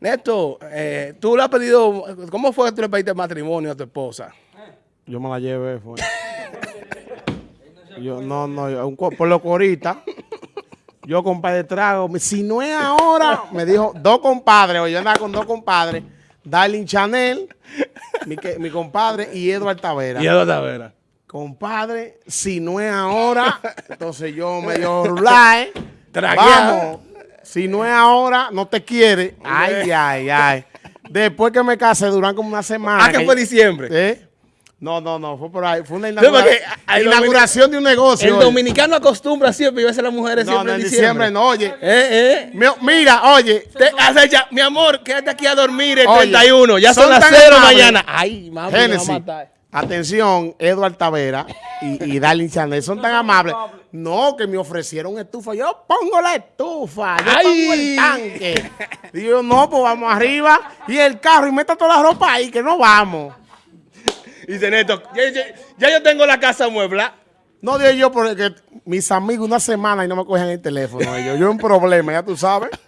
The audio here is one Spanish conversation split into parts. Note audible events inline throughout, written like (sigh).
Neto, eh, tú le has pedido, ¿cómo fue que tú le pediste matrimonio a tu esposa? Yo me la llevé, fue. Yo, no, no, yo, un por lo corita. Yo, compadre, trago. Si no es ahora, me dijo dos compadres, o yo andaba con dos compadres, Darlene Chanel, mi, que- mi compadre, y Edward Tavera. Y Eduardo Tavera. Compadre, si no es ahora, entonces yo me dio rulay. Tragueado. Vamos. Si no es ahora, no te quiere. (laughs) Ay, ay, ay. Después que me casé, duran como una semana. Ah, que fue diciembre. ¿Eh? No, no, no, fue por ahí. Fue una inaugura- hay inauguración de un negocio. El oye. dominicano acostumbra siempre y a veces las mujeres No, siempre no, en diciembre no, oye. Eh, eh. Mi- Mira, oye. Te hace ya, mi amor, quédate aquí a dormir el Oye, 31. Ya son, son las tan 0 amables. mañana. Ay, mami, me va a matar. Atención, Edward Tavera y, y (laughs) Darlene Chanel son tan amables. No, que me ofrecieron estufa. Yo pongo la estufa, yo Ay. pongo el tanque. (laughs) Digo, yo, no, pues vamos arriba y el carro y meta toda la ropa ahí, que no vamos. Dice Neto, ya, ya- ya yo tengo la casa muebla. No digo yo porque mis amigos una semana y no me cogen el teléfono. Ellos. Yo un problema, ya tú sabes. (laughs)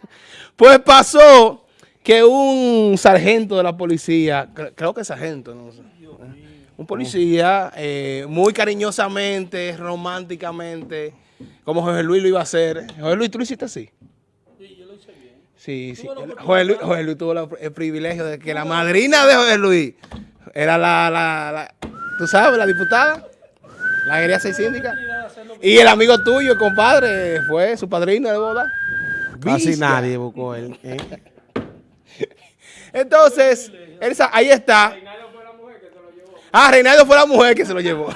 Pues pasó que un sargento de la policía, cre- creo que sargento, no sé, un policía, eh, muy cariñosamente, románticamente, como José Luis lo iba a hacer. José Luis, ¿tú lo hiciste así? Sí, yo lo hice bien. Sí, sí. José Luis, José Luis tuvo la- el privilegio de que la madrina de José Luis era la, la, la- tú sabes, la diputada, la quería ser síndica. Y el amigo tuyo, el compadre, fue su padrino de boda. Casi nadie buscó él. ¿eh? Entonces, ahí está. Ah, Reinaldo fue la mujer que se lo llevó. (laughs)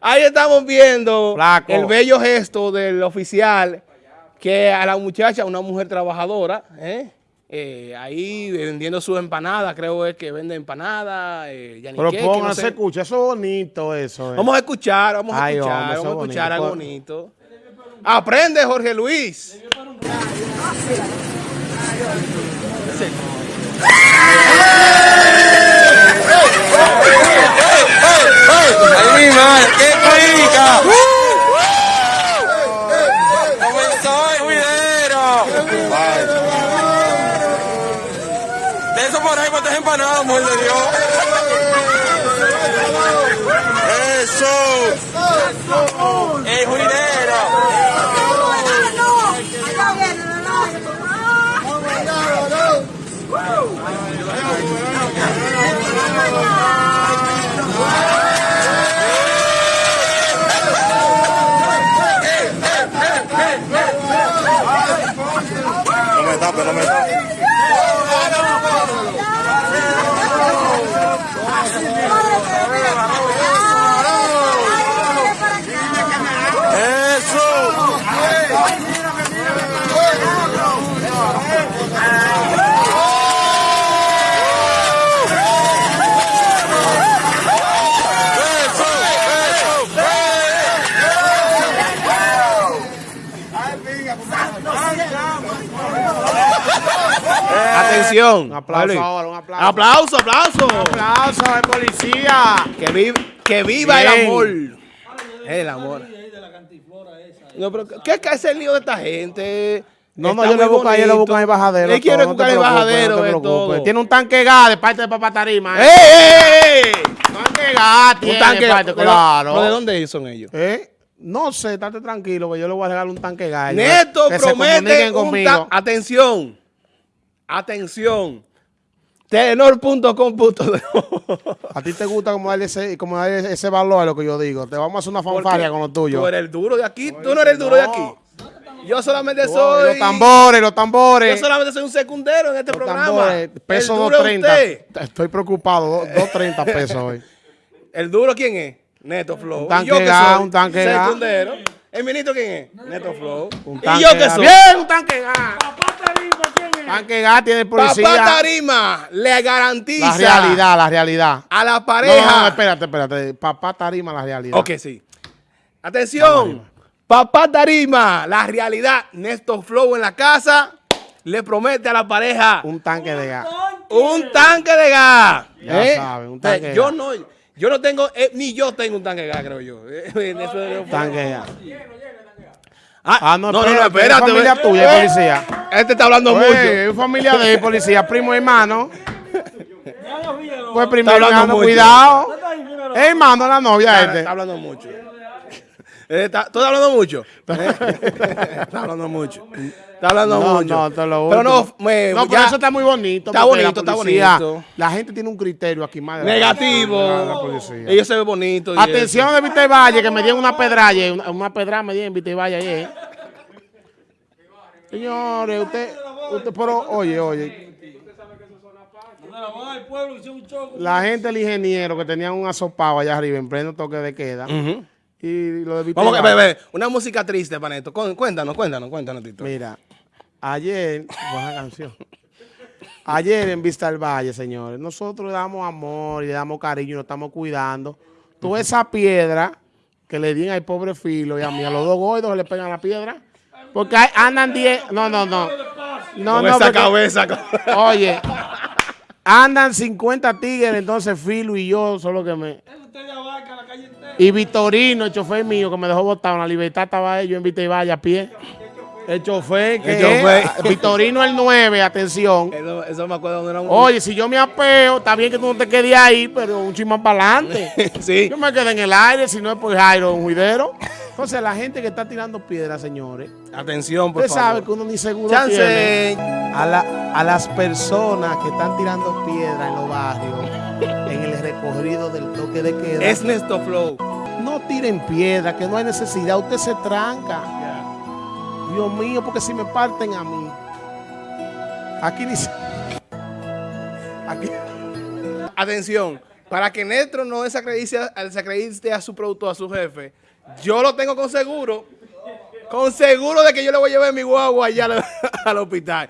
ahí estamos viendo Flaco. el bello gesto del oficial que a la muchacha, una mujer trabajadora, ¿eh? Eh, ahí vendiendo sus empanadas, creo es que vende empanadas, eh, Pero pónganse, no sé. escucha, eso es bonito eso. eh. Vamos a escuchar, vamos a Ay, escuchar, hombre, vamos a es escuchar algo bonito. bonito. Aprende, Jorge Luis. ¡Ay, mi madre! ¡Qué rica! ¡Comenzó el juidero! De eso por ahí, ¿cuántas empanadas, mujer de Dios? Atención. Un aplauso ahora, un aplauso. Aplauso, aplauso. aplauso al policía. Que, viva, que viva el amor. El amor. No, pero ¿qué es que hace el lío de esta gente? No, no, yo le busco, yo le busco el bajadero. Él quiere buscar el bajadero no de todo. Tiene un tanque gas de parte de Papá Tarima. ¡Ey, ¿eh? ey, ey! Tanque gas tiene Un tanque. de ¿pero- claro. ¿De dónde son ellos? ¿Eh? No sé, estate tranquilo, que yo le voy a regalar un tanque gas. Neto se promete un Atención. Atención. Telenor.com.de (laughs) A ti te gusta como darle ese, como darle ese valor a lo que yo digo. Te vamos a hacer una fanfaria con lo tuyo. Tú eres el duro de aquí. Tú no eres el duro de aquí. Yo solamente soy. Los tambores, los tambores. Yo solamente soy un secundero en este los programa. tambores. Peso el duro es 230. usted. Estoy preocupado. do- 230 pesos hoy. (laughs) ¿El duro quién es? Neto Flow. Un tanque ¿Y yo soy? un tanque. Secundero. ¿El ministro quién es? Neto Flow. Un ¿Y tanque yo qué gas. soy? Bien, un tanque gas. Tanque gas tiene policía. Papá Tarima le garantiza La realidad, la realidad. a la No, no, pareja. no, espérate, espérate. Papá Tarima, la realidad. Ok, sí. Atención. Papá Tarima, la realidad. Néstor Flow en la casa le promete a la pareja Un tanque de gas. un tanque de gas. Ya ¿Eh? saben, un tanque de yo gas. no, yo no tengo, eh, ni yo tengo un tanque de gas, creo yo. (laughs) Eso es- Tanque de gas. Ah, no, espérate, es familia tuya, policía. Este está hablando Pues, mucho. es familia de (laughs) policía, primo hermano. Pues primo Está hablando hermano, mucho. cuidado. Es hermano la novia Está, este. está hablando mucho. Eh, está- ¿Tú estás hablando mucho? (laughs) Eh, está hablando mucho. Está hablando No, mucho. no, te lo Pero no, me, No, pero eso está muy bonito. Está porque la bonito, está policía- bonito. La gente tiene un criterio aquí más negativo. la- la policía. Ellos se ven bonitos. Atención de Vita Valle, que me dieron una pedralla, una, una pedrada me dieron en Vita Valle ayer. Señores, usted, usted, pero oye, oye. La gente del ingeniero que tenían un asopado allá arriba en pleno toque de queda. Ujú. Y lo de Vamos una música triste, Paneto. Cu- Cuéntanos, cuéntanos, cuéntanos, Tito. Mira, ayer, buena canción. Ayer en Vista del Valle, señores, nosotros le damos amor y le damos cariño y nos estamos cuidando. Toda esa piedra que le di al pobre filo y a mí, a los dos gordos le pegan la piedra. Porque hay- andan 10. No, no, no. No, Con no. esa porque- cabeza. (laughs) Oye, andan 50 tigres, entonces Filo y yo son los que me. Y Vitorino, el chofer mío, que me dejó botado en la libertad, estaba ellos en Vita y Valle a pie. El chofer, que El chofer. es- Vitorino el 9, atención. Eso, eso me acuerdo donde era un... Oye, si yo me apeo, está bien que tú no te quedes ahí, pero un chismán para adelante. (laughs) sí. Yo me quedé en el aire, si no es por Jairo, un juidero. Entonces, la gente que está tirando piedras, señores, Atención, por usted sabe que uno ni seguro tiene. Chance. A, la- a las personas que están tirando piedra en los barrios, recorrido del toque de queda, Es Nesto Flow. no tiren piedra, que no hay necesidad, usted se tranca. Dios mío, porque si me parten a mí, aquí ni se- Aquí, Atención, para que Nestro no desacredite, a- desacredite a su producto, a su jefe, yo lo tengo con seguro. Con seguro de que yo le voy a llevar mi guagua allá al, (laughs) al hospital.